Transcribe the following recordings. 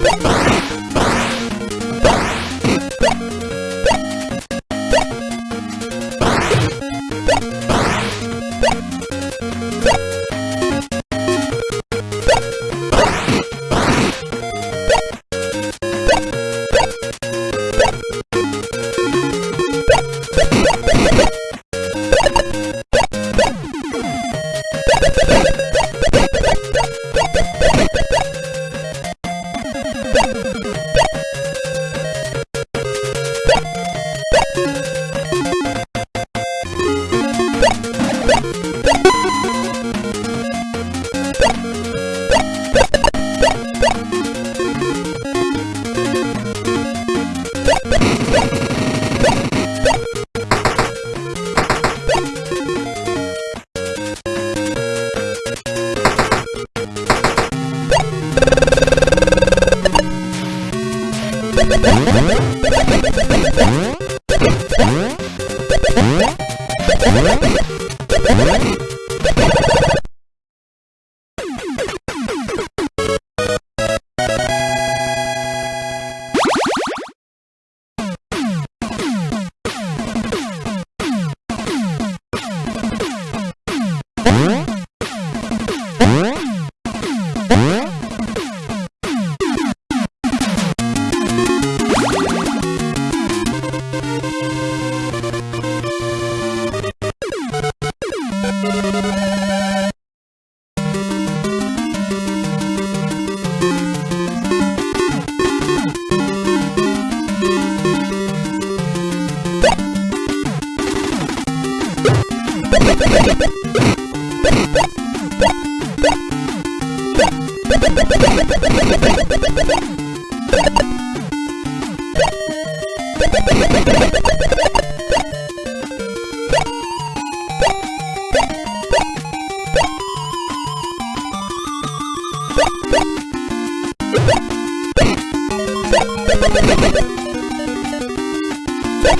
Ha ha ha! What?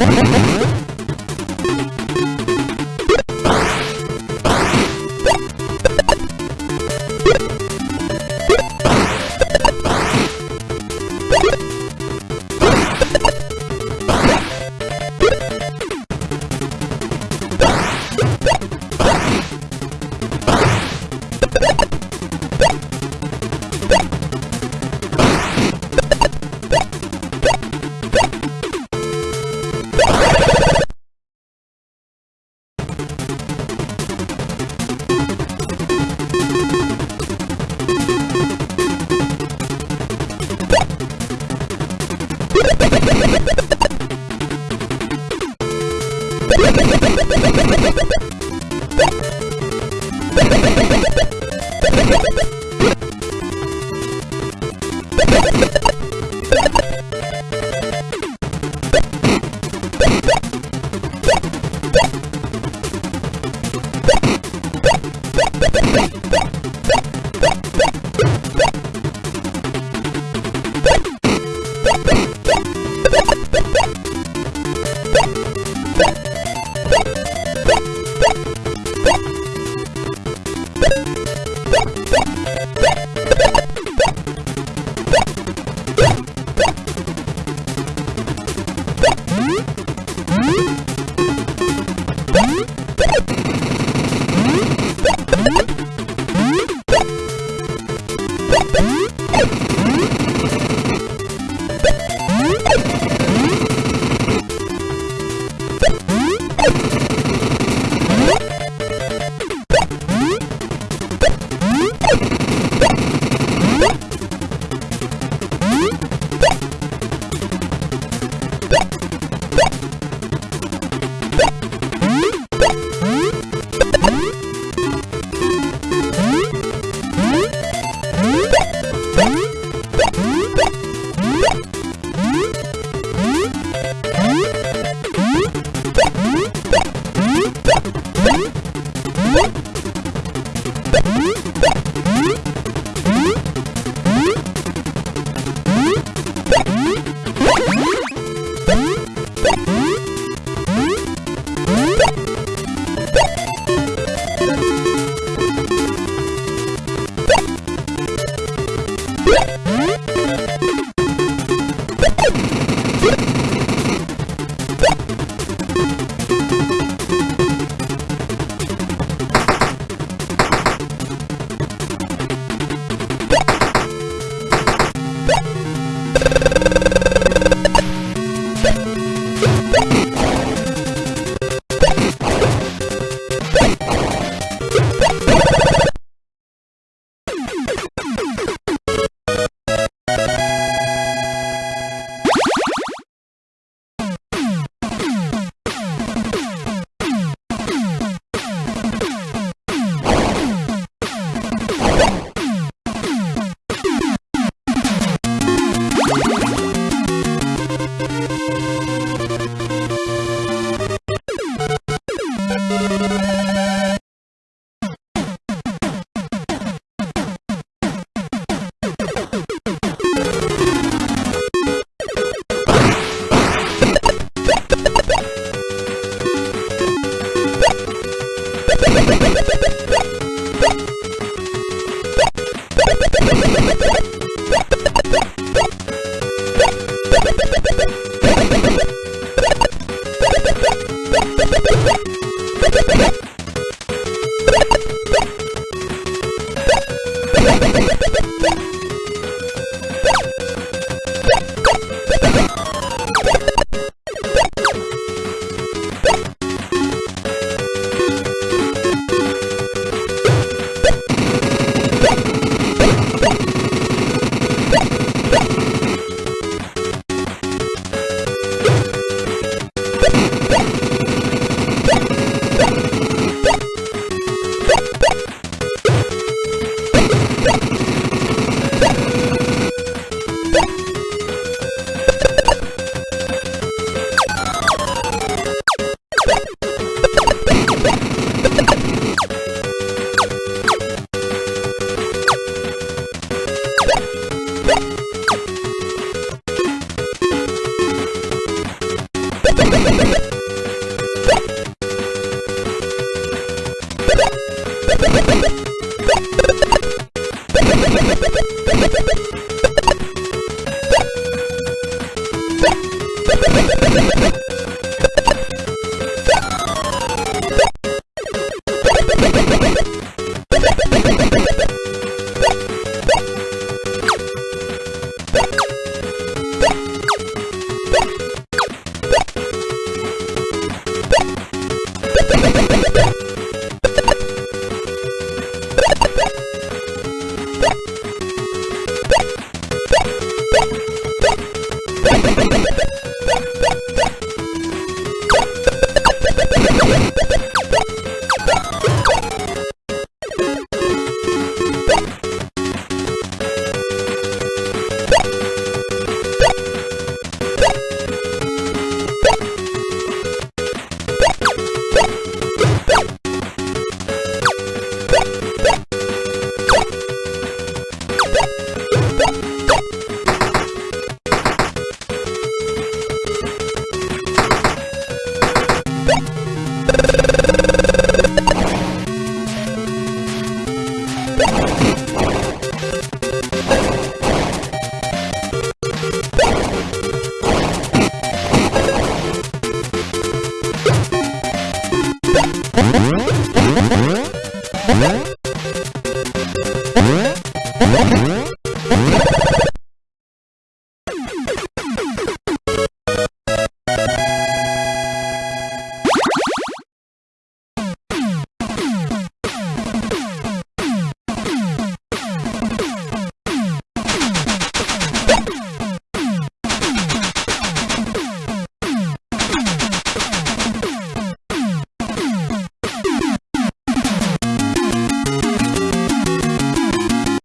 Thank you. you